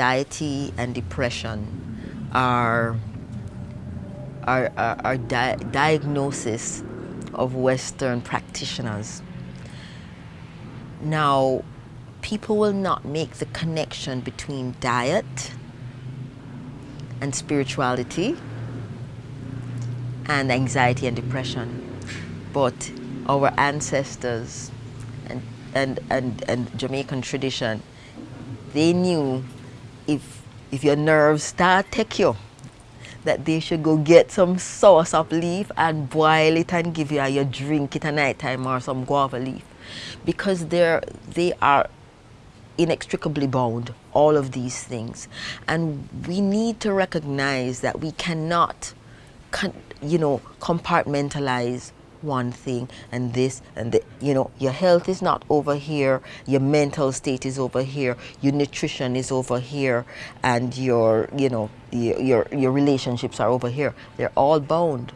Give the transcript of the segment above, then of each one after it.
anxiety and depression are, are, are, are di diagnosis of Western practitioners. Now, people will not make the connection between diet and spirituality and anxiety and depression. But our ancestors and, and, and, and Jamaican tradition, they knew if, if your nerves start take you, that they should go get some soursop leaf and boil it and give you, you drink it at night time or some guava leaf. Because they're, they are inextricably bound, all of these things. And we need to recognize that we cannot, you know, compartmentalize one thing and this and the, you know your health is not over here your mental state is over here your nutrition is over here and your you know your your relationships are over here. They're all bound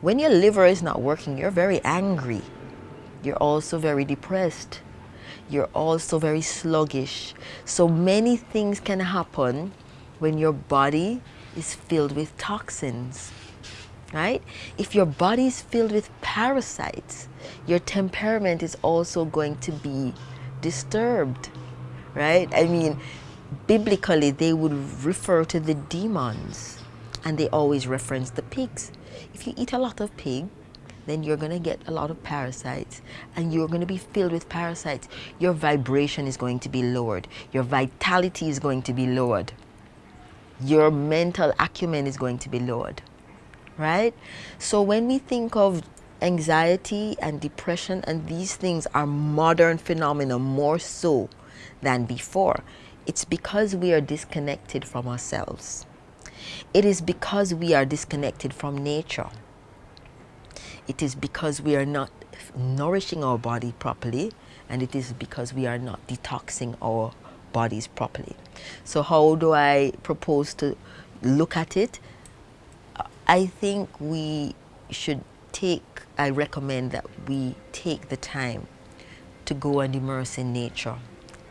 when your liver is not working you're very angry. You're also very depressed. You're also very sluggish. So many things can happen when your body is filled with toxins, right? If your body is filled with parasites, your temperament is also going to be disturbed, right? I mean, biblically, they would refer to the demons and they always reference the pigs. If you eat a lot of pig, then you're going to get a lot of parasites and you're going to be filled with parasites. Your vibration is going to be lowered. Your vitality is going to be lowered. Your mental acumen is going to be lowered, right? So when we think of anxiety and depression and these things are modern phenomena more so than before, it's because we are disconnected from ourselves. It is because we are disconnected from nature it is because we are not nourishing our body properly and it is because we are not detoxing our bodies properly. So how do I propose to look at it? I think we should take, I recommend that we take the time to go and immerse in nature.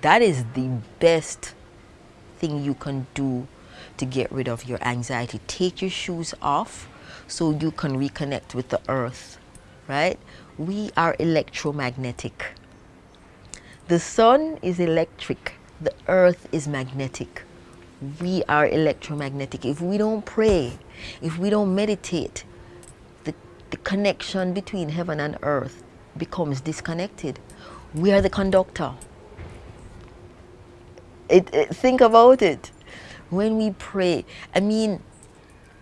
That is the best thing you can do to get rid of your anxiety. Take your shoes off so you can reconnect with the earth, right? We are electromagnetic. The sun is electric. The earth is magnetic. We are electromagnetic. If we don't pray, if we don't meditate, the, the connection between heaven and earth becomes disconnected. We are the conductor. It, it, think about it. When we pray, I mean,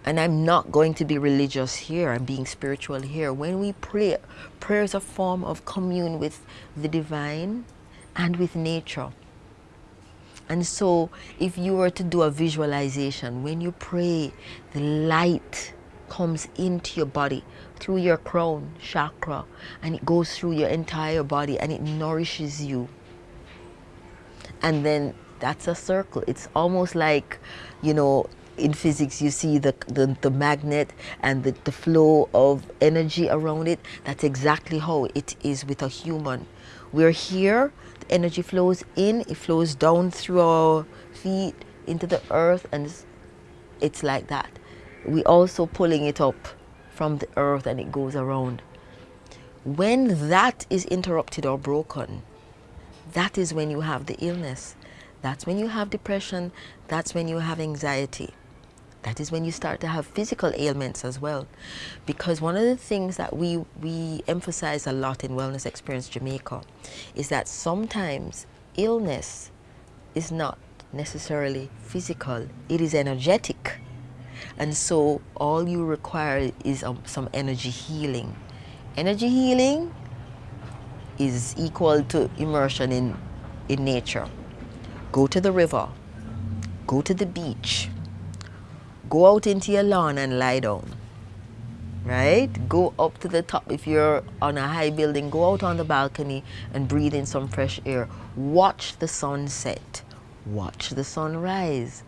and I'm not going to be religious here, I'm being spiritual here. When we pray, prayer is a form of commune with the divine and with nature. And so if you were to do a visualization, when you pray, the light comes into your body through your crown chakra and it goes through your entire body and it nourishes you. And then that's a circle. It's almost like, you know, in physics you see the, the, the magnet and the, the flow of energy around it. That's exactly how it is with a human. We're here, the energy flows in, it flows down through our feet into the earth and it's, it's like that. We also pulling it up from the earth and it goes around. When that is interrupted or broken, that is when you have the illness. That's when you have depression. That's when you have anxiety. That is when you start to have physical ailments as well. Because one of the things that we, we emphasize a lot in Wellness Experience Jamaica is that sometimes illness is not necessarily physical, it is energetic. And so all you require is um, some energy healing. Energy healing is equal to immersion in, in nature. Go to the river, go to the beach, Go out into your lawn and lie down. Right? Go up to the top. If you're on a high building, go out on the balcony and breathe in some fresh air. Watch the sunset. Watch the sunrise.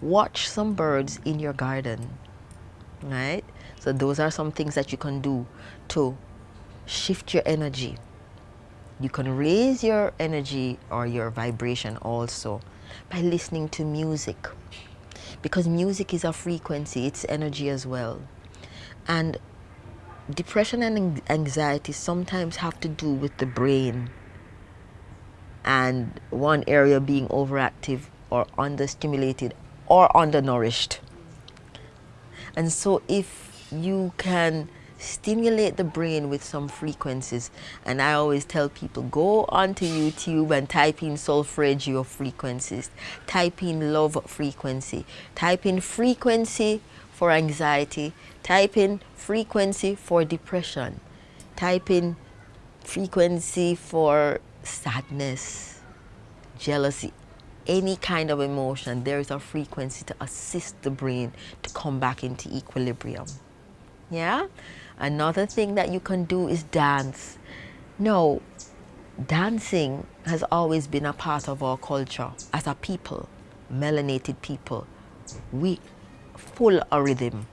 Watch some birds in your garden. Right? So those are some things that you can do to shift your energy. You can raise your energy or your vibration also by listening to music because music is a frequency, it's energy as well. And depression and anxiety sometimes have to do with the brain and one area being overactive or understimulated or undernourished. And so if you can stimulate the brain with some frequencies, and I always tell people, go onto YouTube and type in solfeggio frequencies, type in love frequency, type in frequency for anxiety, type in frequency for depression, type in frequency for sadness, jealousy, any kind of emotion, there is a frequency to assist the brain to come back into equilibrium. Yeah? Another thing that you can do is dance. No, dancing has always been a part of our culture as a people, melanated people. We full of rhythm.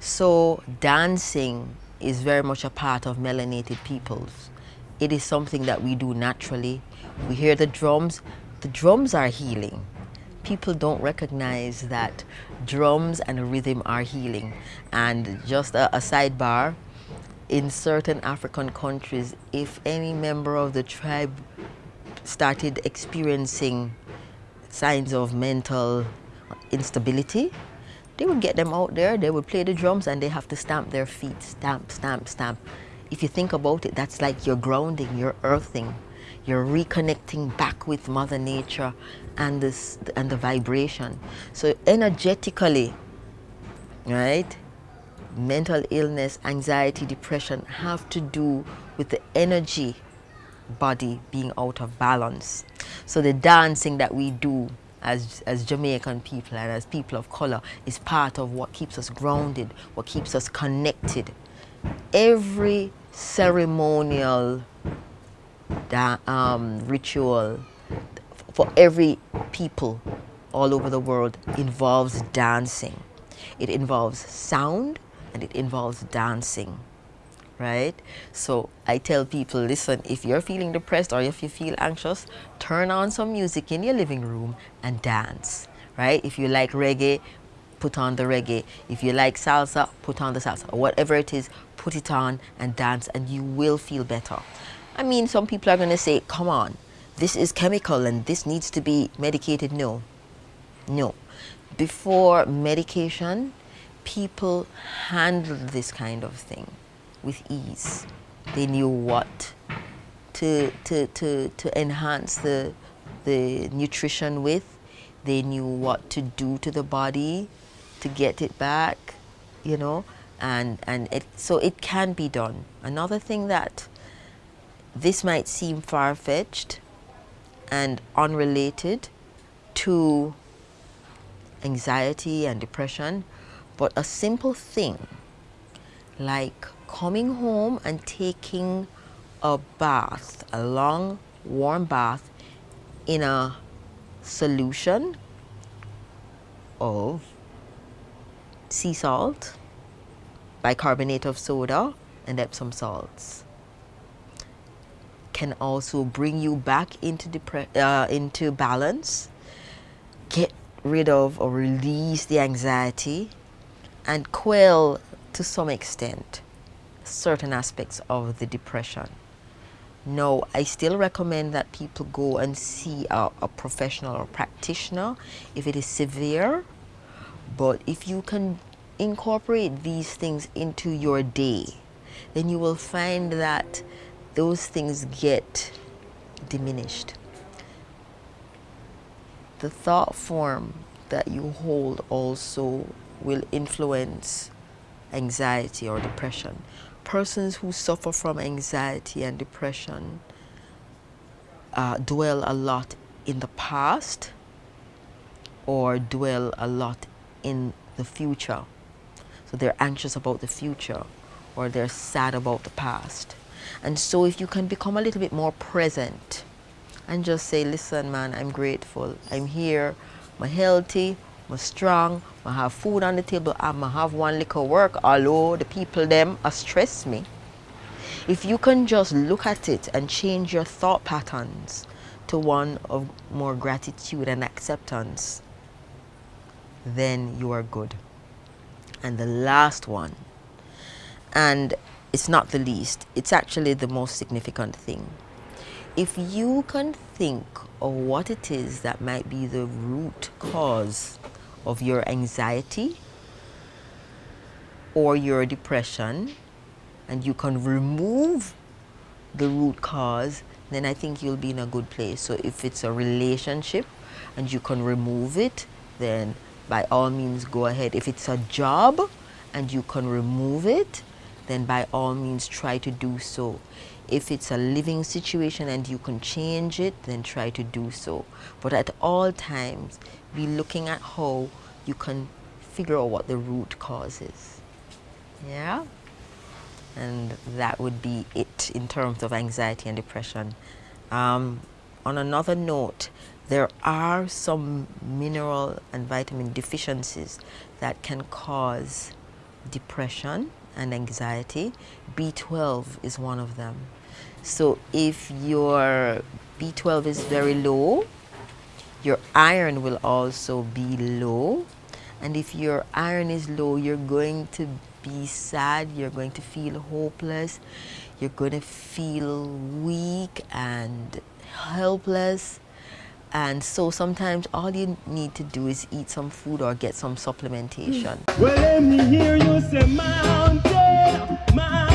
So dancing is very much a part of melanated peoples. It is something that we do naturally. We hear the drums, the drums are healing. People don't recognize that drums and rhythm are healing. And just a, a sidebar, in certain African countries, if any member of the tribe started experiencing signs of mental instability, they would get them out there, they would play the drums and they have to stamp their feet, stamp, stamp, stamp. If you think about it, that's like you're grounding, you're earthing. You're reconnecting back with Mother Nature and, this, and the vibration. So energetically, right, mental illness, anxiety, depression have to do with the energy body being out of balance. So the dancing that we do as, as Jamaican people and as people of color is part of what keeps us grounded, what keeps us connected. Every ceremonial um, ritual for every people all over the world involves dancing. It involves sound and it involves dancing, right? So I tell people, listen, if you're feeling depressed or if you feel anxious, turn on some music in your living room and dance, right? If you like reggae, put on the reggae. If you like salsa, put on the salsa. Whatever it is, put it on and dance and you will feel better. I mean, some people are going to say, come on, this is chemical and this needs to be medicated. No, no. Before medication, people handled this kind of thing with ease. They knew what to, to, to, to enhance the, the nutrition with. They knew what to do to the body to get it back, you know, and, and it, so it can be done. Another thing that this might seem far-fetched and unrelated to anxiety and depression, but a simple thing like coming home and taking a bath, a long warm bath in a solution of sea salt, bicarbonate of soda, and Epsom salts can also bring you back into, uh, into balance, get rid of or release the anxiety, and quell to some extent certain aspects of the depression. No, I still recommend that people go and see a, a professional or practitioner if it is severe. But if you can incorporate these things into your day, then you will find that those things get diminished. The thought form that you hold also will influence anxiety or depression. Persons who suffer from anxiety and depression uh, dwell a lot in the past or dwell a lot in the future. So they're anxious about the future or they're sad about the past. And so if you can become a little bit more present and just say, listen, man, I'm grateful. I'm here. I'm healthy. I'm strong. I have food on the table. I have one little work. Although the people them are stress me. If you can just look at it and change your thought patterns to one of more gratitude and acceptance, then you are good. And the last one, and it's not the least, it's actually the most significant thing. If you can think of what it is that might be the root cause of your anxiety or your depression, and you can remove the root cause, then I think you'll be in a good place. So if it's a relationship and you can remove it, then by all means go ahead. If it's a job and you can remove it, then by all means try to do so. If it's a living situation and you can change it, then try to do so. But at all times, be looking at how you can figure out what the root cause is. Yeah? And that would be it in terms of anxiety and depression. Um, on another note, there are some mineral and vitamin deficiencies that can cause depression and anxiety. B12 is one of them. So if your B12 is very low, your iron will also be low. And if your iron is low, you're going to be sad, you're going to feel hopeless, you're going to feel weak and helpless. And so sometimes all you need to do is eat some food or get some supplementation. Well, let me hear you say mountain, mountain.